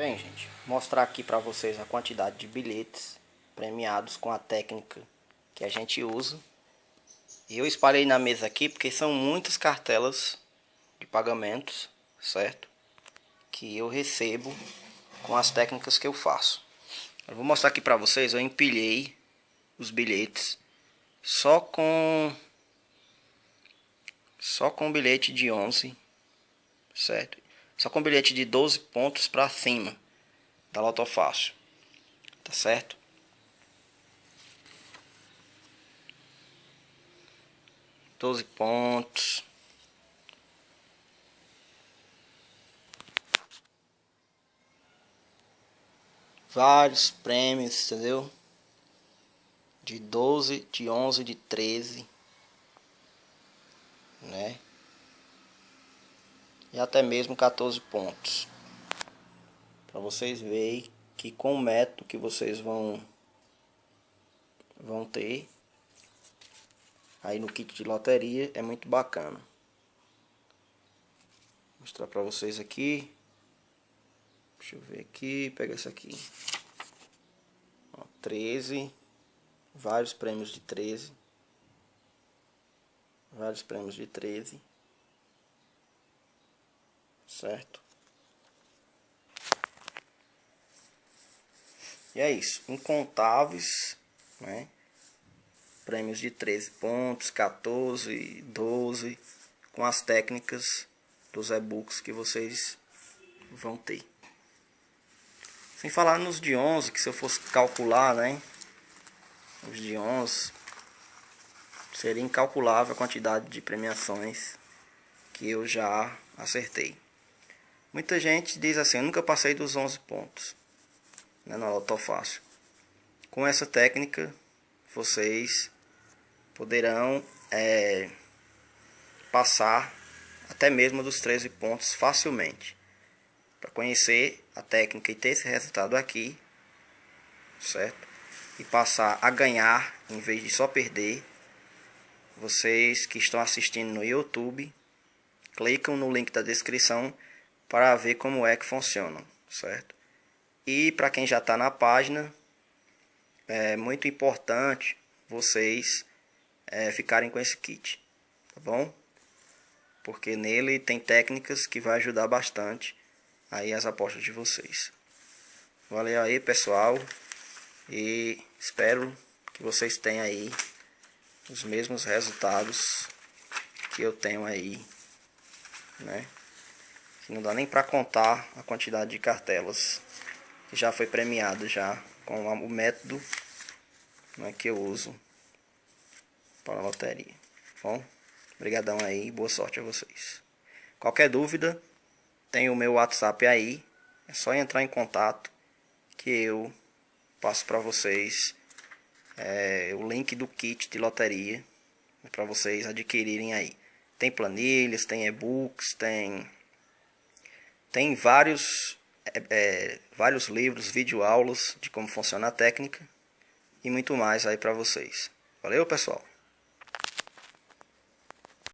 Bem, gente, mostrar aqui para vocês a quantidade de bilhetes premiados com a técnica que a gente usa. E eu espalhei na mesa aqui porque são muitas cartelas de pagamentos, certo? Que eu recebo com as técnicas que eu faço. Eu vou mostrar aqui para vocês, eu empilhei os bilhetes só com só com bilhete de 11, certo? Só com bilhete de 12 pontos para cima da Loto Fácil. Tá certo? Doze pontos. Vários prêmios, entendeu? De 12, de 11, de 13. Né? E até mesmo 14 pontos. Para vocês verem que com o método que vocês vão vão ter aí no kit de loteria é muito bacana. Vou mostrar para vocês aqui. Deixa eu ver aqui, pega essa aqui. Ó, 13, vários prêmios de 13. Vários prêmios de 13 certo? E é isso, incontáveis, né? Prêmios de 13 pontos, 14, 12, com as técnicas dos e-books que vocês vão ter. Sem falar nos de 11, que se eu fosse calcular, né? Os de 11, seria incalculável a quantidade de premiações que eu já acertei. Muita gente diz assim, eu nunca passei dos 11 pontos né, no autofácil. Com essa técnica, vocês poderão é, passar até mesmo dos 13 pontos facilmente. Para conhecer a técnica e ter esse resultado aqui, certo? E passar a ganhar em vez de só perder, vocês que estão assistindo no YouTube, clicam no link da descrição para ver como é que funciona, certo? E para quem já está na página, é muito importante vocês é, ficarem com esse kit, tá bom? Porque nele tem técnicas que vai ajudar bastante aí as apostas de vocês. Valeu aí, pessoal. E espero que vocês tenham aí os mesmos resultados que eu tenho aí, né? Não dá nem para contar a quantidade de cartelas que já foi premiado já com o método né, que eu uso para a loteria. Bom, obrigadão aí, boa sorte a vocês. Qualquer dúvida, tem o meu WhatsApp aí, é só entrar em contato que eu passo para vocês é, o link do kit de loteria para vocês adquirirem aí. Tem planilhas, tem e-books, tem tem vários, é, é, vários livros, videoaulas de como funciona a técnica e muito mais aí para vocês. Valeu, pessoal!